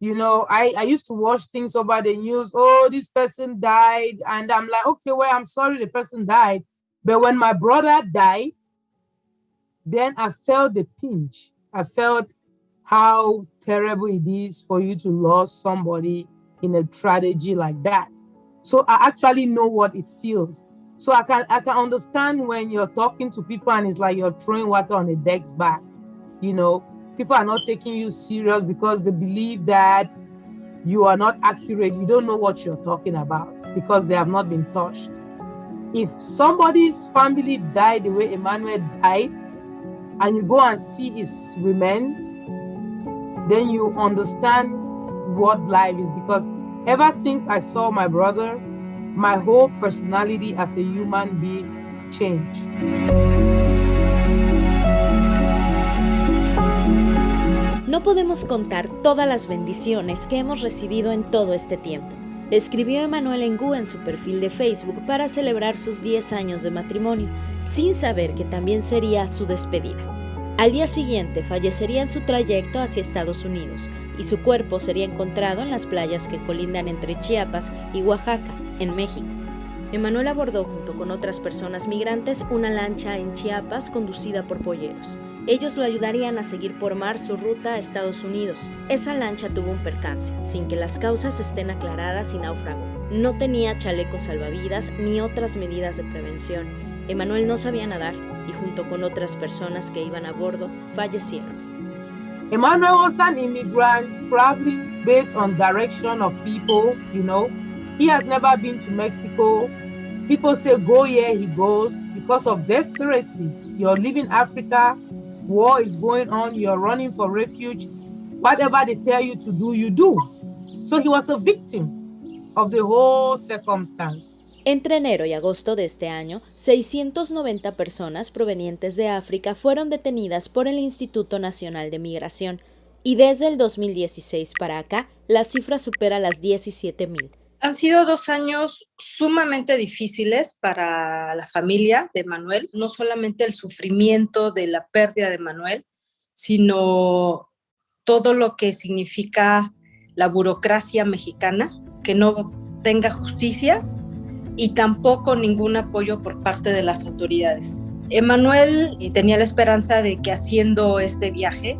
You know, I, I used to watch things over the news. Oh, this person died. And I'm like, okay, well, I'm sorry the person died. But when my brother died, then I felt the pinch. I felt how terrible it is for you to lose somebody in a tragedy like that. So I actually know what it feels. So I can I can understand when you're talking to people and it's like you're throwing water on a deck's back. You know, people are not taking you serious because they believe that you are not accurate. You don't know what you're talking about because they have not been touched. If somebody's family died the way Emmanuel died, and you go and see his remains, then you understand what life is because ever since I saw my brother, my whole personality as a human being changed. No podemos contar todas las bendiciones que hemos recibido en todo este tiempo. Escribió Emanuel Engu en su perfil de Facebook para celebrar sus 10 años de matrimonio, sin saber que también sería su despedida. Al día siguiente fallecería en su trayecto hacia Estados Unidos y su cuerpo sería encontrado en las playas que colindan entre Chiapas y Oaxaca, en México. Emanuel abordó junto con otras personas migrantes una lancha en Chiapas conducida por polleros. Ellos lo ayudarían a seguir por mar su ruta a Estados Unidos. Esa lancha tuvo un percance, sin que las causas estén aclaradas y naufragó. No tenía chalecos salvavidas ni otras medidas de prevención. Emanuel no sabía nadar y junto con otras personas que iban a bordo fallecieron. Emmanuel was an immigrant traveling based on direction of people, you know. He has never been to Mexico. People say go here, he goes because of desperation. You're leaving Africa, war is going on, you're running for refuge. Whatever they tell you to do, you do. So he was a victim of the whole circumstance. Entre enero y agosto de este año, 690 personas provenientes de África fueron detenidas por el Instituto Nacional de Migración y desde el 2016 para acá la cifra supera las 17.000. Han sido dos años sumamente difíciles para la familia de Manuel, no solamente el sufrimiento de la pérdida de Manuel, sino todo lo que significa la burocracia mexicana, que no tenga justicia y tampoco ningún apoyo por parte de las autoridades. Emanuel tenía la esperanza de que haciendo este viaje,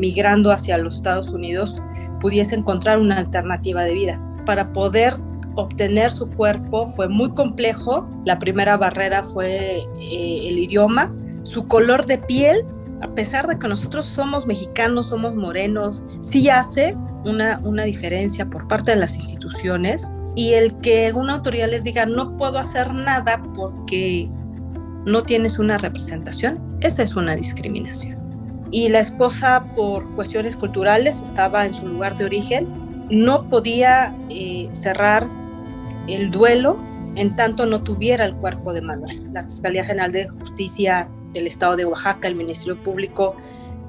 migrando hacia los Estados Unidos, pudiese encontrar una alternativa de vida para poder obtener su cuerpo fue muy complejo. La primera barrera fue eh, el idioma, su color de piel, a pesar de que nosotros somos mexicanos, somos morenos, sí hace una, una diferencia por parte de las instituciones y el que una autoridad les diga no puedo hacer nada porque no tienes una representación, esa es una discriminación. Y la esposa, por cuestiones culturales, estaba en su lugar de origen no podía eh, cerrar el duelo en tanto no tuviera el cuerpo de Manuel. La Fiscalía General de Justicia del Estado de Oaxaca, el Ministerio Público,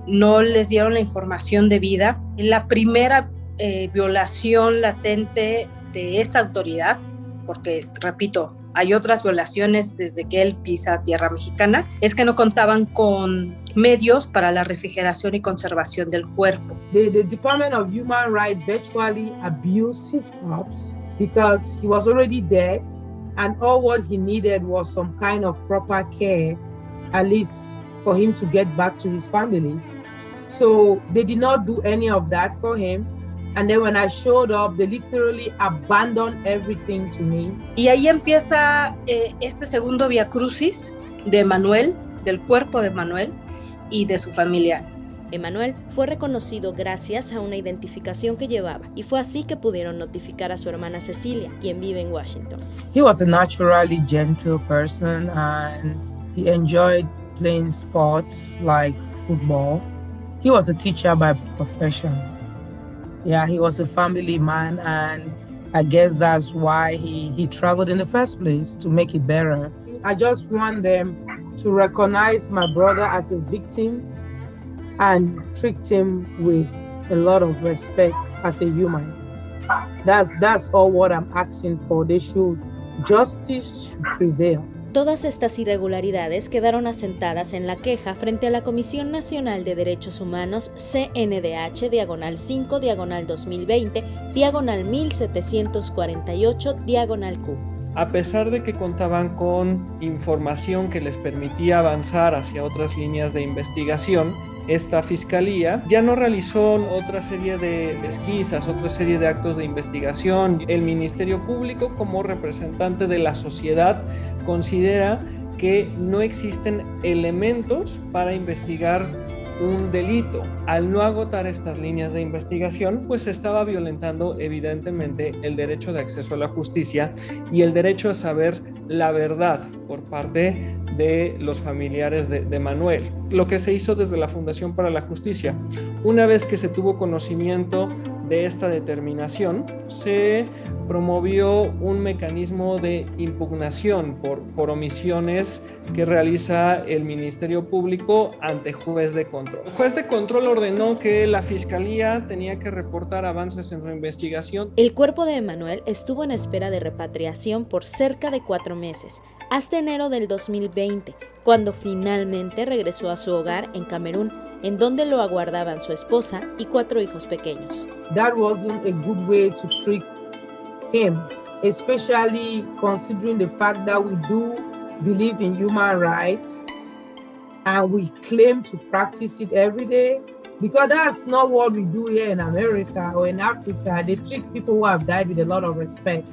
no les dieron la información debida. La primera eh, violación latente de esta autoridad, porque, repito, hay otras violaciones desde que él pisa tierra mexicana, es que no contaban con medios para la refrigeración y conservación del cuerpo. The, the Department of Human Rights virtually abused his corpse because he was already dead and all what he needed was some kind of proper care, at least for him to get back to his family. So they did not do any of that for him. And then when I showed up, they literally abandoned everything to me. Y ahí empieza eh, este segundo Via Crucis de Manuel, del cuerpo de Manuel y de su familia. Emanuel fue reconocido gracias a una identificación que llevaba y fue así que pudieron notificar a su hermana Cecilia, quien vive en Washington. He was a naturally gentle person and he enjoyed playing sports like football. He was a teacher by profession. Yeah, he was a family man and I guess that's why he, he traveled in the first place to make it better. I just want them to recognize my brother as a victim and treat him with a lot of respect as a human. That's that's all what I'm asking for. They should justice should prevail. Todas estas irregularidades quedaron asentadas en la queja frente a la Comisión Nacional de Derechos Humanos CNDH diagonal 5 diagonal 2020 diagonal 1748 diagonal Q. A pesar de que contaban con información que les permitía avanzar hacia otras líneas de investigación, esta fiscalía ya no realizó otra serie de pesquisas, otra serie de actos de investigación. El Ministerio Público, como representante de la sociedad, considera que no existen elementos para investigar un delito. Al no agotar estas líneas de investigación, pues estaba violentando evidentemente el derecho de acceso a la justicia y el derecho a saber la verdad por parte de los familiares de, de, Manuel. Lo que se hizo desde la Fundación para la Justicia. Una vez que se tuvo conocimiento de esta determinación, se promovió un mecanismo de impugnación por, por omisiones que realiza el Ministerio Público ante juez de control. El juez de control ordenó que la Fiscalía tenía que reportar avances en su investigación. El cuerpo de Emanuel estuvo en espera de repatriación por cerca de cuatro meses, hasta enero del 2020, cuando finalmente regresó a su hogar en Camerún, en donde lo aguardaban su esposa y cuatro hijos pequeños. That wasn't a good way to treat him, especially considering the fact that we do believe in human rights and we claim to practice it every day. Because that's not what we do here in America or in Africa. They treat people who have died with a lot of respect.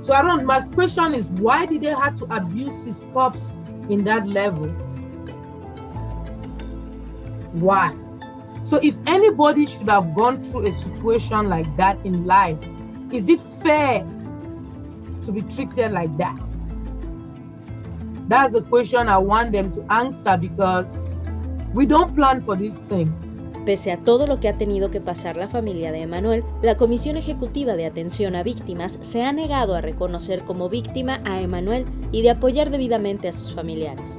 So I don't, my question is why did they have to abuse his corpse in that level? Why? So if anybody should have gone through a situation like that in life, is it fair to be treated like that? That's the question I want them to answer because we don't plan for these things. Pese a todo lo que ha tenido que pasar la familia de Emanuel, la Comisión Ejecutiva de Atención a Víctimas se ha negado a reconocer como víctima a Emanuel y de apoyar debidamente a sus familiares.